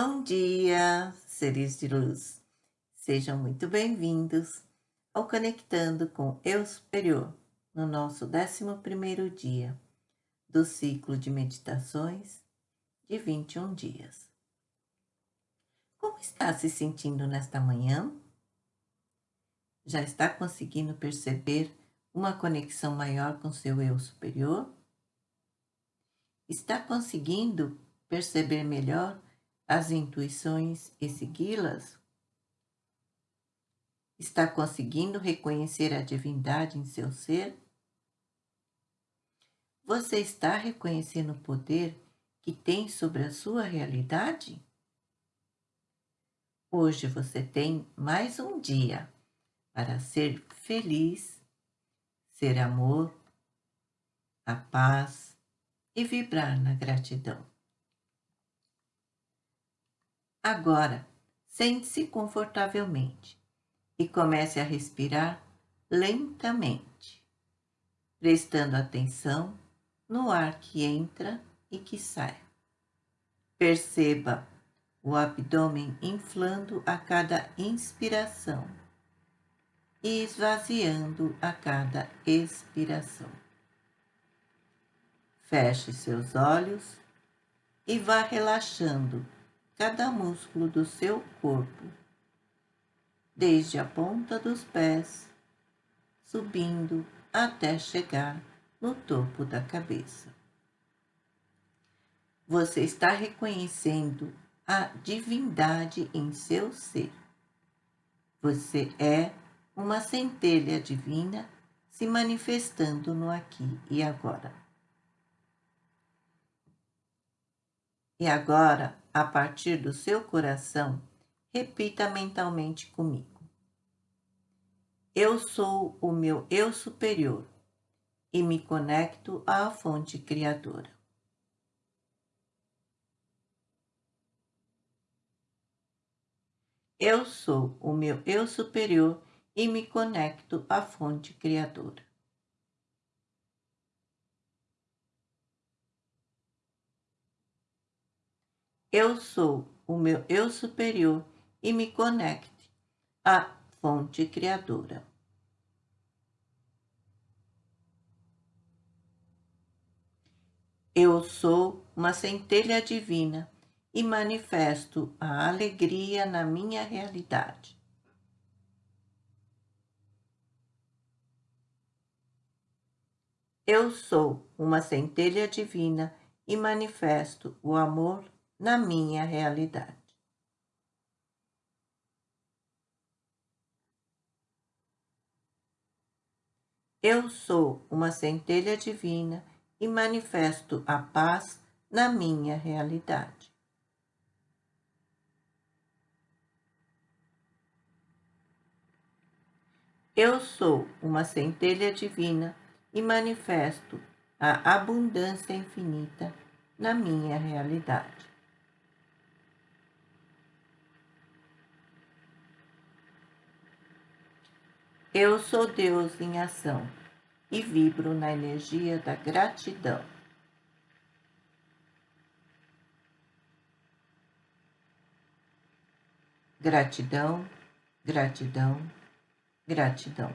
Bom dia, seres de luz. Sejam muito bem-vindos ao Conectando com Eu Superior, no nosso 11º dia do ciclo de meditações de 21 dias. Como está se sentindo nesta manhã? Já está conseguindo perceber uma conexão maior com seu Eu Superior? Está conseguindo perceber melhor as intuições e segui-las? Está conseguindo reconhecer a divindade em seu ser? Você está reconhecendo o poder que tem sobre a sua realidade? Hoje você tem mais um dia para ser feliz, ser amor, a paz e vibrar na gratidão. Agora, sente-se confortavelmente e comece a respirar lentamente, prestando atenção no ar que entra e que sai. Perceba o abdômen inflando a cada inspiração e esvaziando a cada expiração. Feche seus olhos e vá relaxando cada músculo do seu corpo, desde a ponta dos pés, subindo até chegar no topo da cabeça. Você está reconhecendo a divindade em seu ser. Você é uma centelha divina se manifestando no aqui e agora. E agora, a partir do seu coração, repita mentalmente comigo. Eu sou o meu eu superior e me conecto à fonte criadora. Eu sou o meu eu superior e me conecto à fonte criadora. Eu sou o meu eu superior e me conecte à fonte criadora. Eu sou uma centelha divina e manifesto a alegria na minha realidade. Eu sou uma centelha divina e manifesto o amor na minha realidade. Eu sou uma centelha divina e manifesto a paz na minha realidade. Eu sou uma centelha divina e manifesto a abundância infinita na minha realidade. Eu sou Deus em ação e vibro na energia da gratidão. Gratidão, gratidão, gratidão.